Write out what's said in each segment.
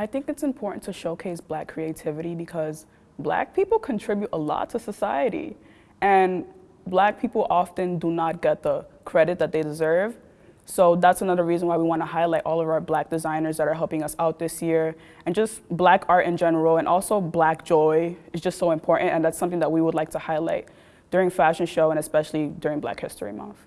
I think it's important to showcase black creativity because black people contribute a lot to society. And black people often do not get the credit that they deserve. So that's another reason why we want to highlight all of our black designers that are helping us out this year and just black art in general and also black joy is just so important and that's something that we would like to highlight during fashion show and especially during Black History Month.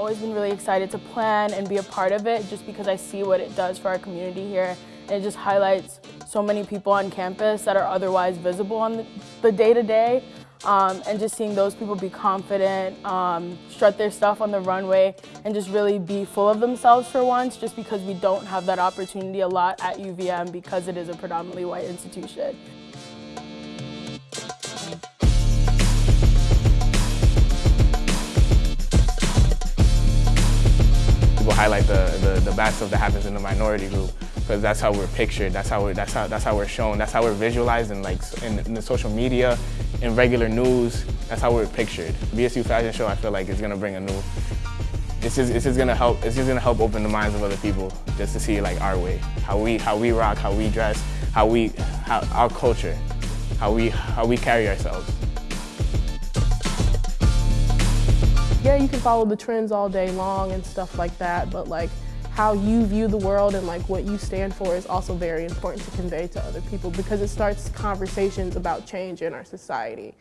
Always been really excited to plan and be a part of it just because I see what it does for our community here and it just highlights so many people on campus that are otherwise visible on the day-to-day. Um, and just seeing those people be confident, um, strut their stuff on the runway, and just really be full of themselves for once, just because we don't have that opportunity a lot at UVM because it is a predominantly white institution. Highlight the, the, the bad stuff that happens in the minority group because that's how we're pictured, that's how we're, that's how, that's how we're shown, that's how we're visualized in, like, in, in the social media, in regular news, that's how we're pictured. BSU Fashion Show, I feel like, is gonna bring a new, it's just, it's just gonna help, it's just gonna help open the minds of other people just to see like our way, how we, how we rock, how we dress, how we, how, our culture, how we, how we carry ourselves. Yeah, you can follow the trends all day long and stuff like that, but like how you view the world and like what you stand for is also very important to convey to other people because it starts conversations about change in our society.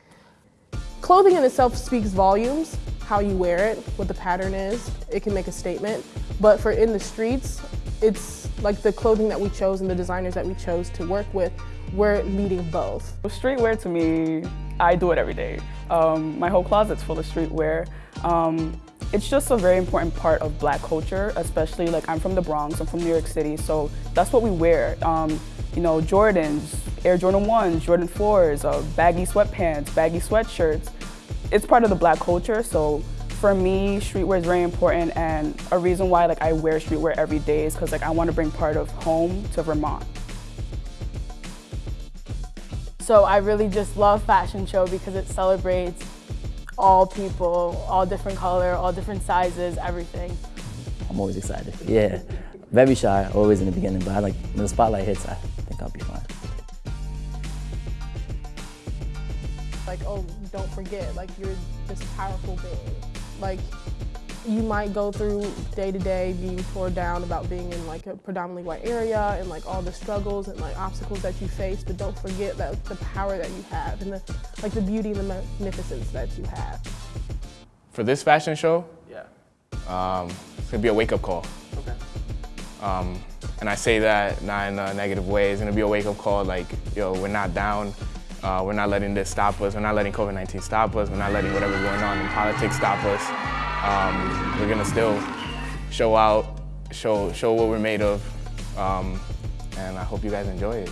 Clothing in itself speaks volumes, how you wear it, what the pattern is, it can make a statement. But for in the streets, it's like the clothing that we chose and the designers that we chose to work with, we're meeting both. Streetwear to me, I do it every day. Um, my whole closet's full of streetwear. Um, it's just a very important part of black culture, especially like I'm from the Bronx, I'm from New York City, so that's what we wear. Um, you know, Jordans, Air Jordan 1s, Jordan 4s, uh, baggy sweatpants, baggy sweatshirts. It's part of the black culture, so for me, streetwear is very important and a reason why like I wear streetwear every day is because like I want to bring part of home to Vermont. So I really just love fashion show because it celebrates all people, all different color, all different sizes, everything. I'm always excited. Yeah, very shy, always in the beginning, but I like when the spotlight hits, I think I'll be fine. Like, oh, don't forget, like you're this powerful being. Like, you might go through day to day being torn down about being in like a predominantly white area and like all the struggles and like obstacles that you face, but don't forget that the power that you have and the like the beauty and the magnificence that you have. For this fashion show, yeah, um, it's gonna be a wake up call. Okay. Um, and I say that not in a negative way. It's gonna be a wake up call like, yo, we're not down. Uh, we're not letting this stop us. We're not letting COVID-19 stop us. We're not letting whatever's going on in politics stop us. Um, we're gonna still show out, show, show what we're made of, um, and I hope you guys enjoy it.